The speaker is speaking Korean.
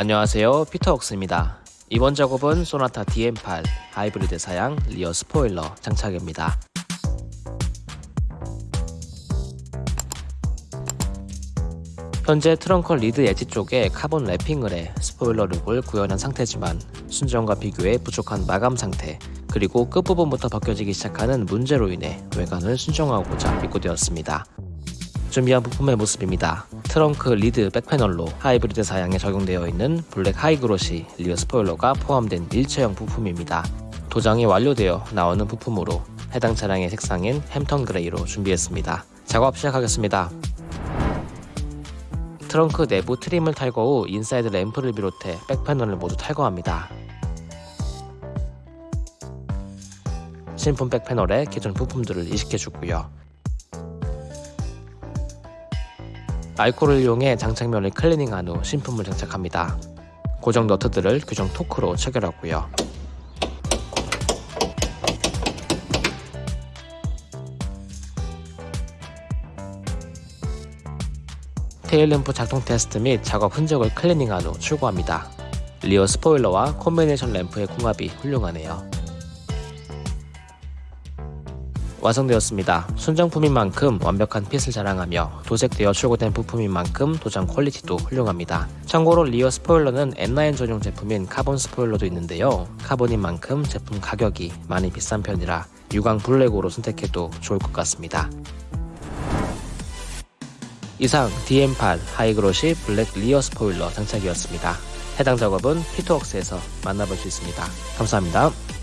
안녕하세요. 피트웍스입니다. 이번 작업은 소나타 DN8 하이브리드 사양 rear 스포일러 장착입니다. 현재 트렁크 lid edge 쪽에 카본 wrapping을 해 스포일러 룩을 구현한 상태지만 순정과 비교해 부족한 마감 상태 그리고 끝부분부터 벗겨지기 시작하는 문제로 인해 외관을 수정하고자 입고되었습니다. 준비한 부품의 모습입니다. 트렁크 lid back panel로 하이브리드 사양에 적용되어 있는 블랙 하이그로시 rear 스포일러가 포함된 일체형 부품입니다. 도장이 완료되어 나오는 부품으로 해당 차량의 색상인 햄턴 그레이로 준비했습니다. 작업 시작하겠습니다. 트렁크 내부 트림을 탈거 후 인사이드 램프를 비롯해 back panel을 모두 탈거합니다. 신품 백패널에 기존 부품들을 이식해주고요. 알코올을 이용해 장착면을 클리닝한 후 신품을 장착합니다. 고정 너트들을 규정 토크로 체결하고요. 테일 램프 작동 테스트 및 작업 흔적을 클리닝한 후 출고합니다. rear 스포일러와 콤비네이션 램프의 궁합이 훌륭하네요. 완성되었습니다. 순정품인 만큼 완벽한 fit을 자랑하며 도색되어 출고된 부품인 만큼 도장 quality도 훌륭합니다. 참고로 rear 스포일러는 N9 전용 제품인 카본 스포일러도 있는데요. 카본인 만큼 제품 가격이 많이 비싼 편이라 유광 블랙으로 선택해도 좋을 것 같습니다. 이상 DN8 하이그로시 블랙 rear 스포일러 장착이었습니다. 해당 작업은 피트웍스에서 만나볼 수 있습니다. 감사합니다.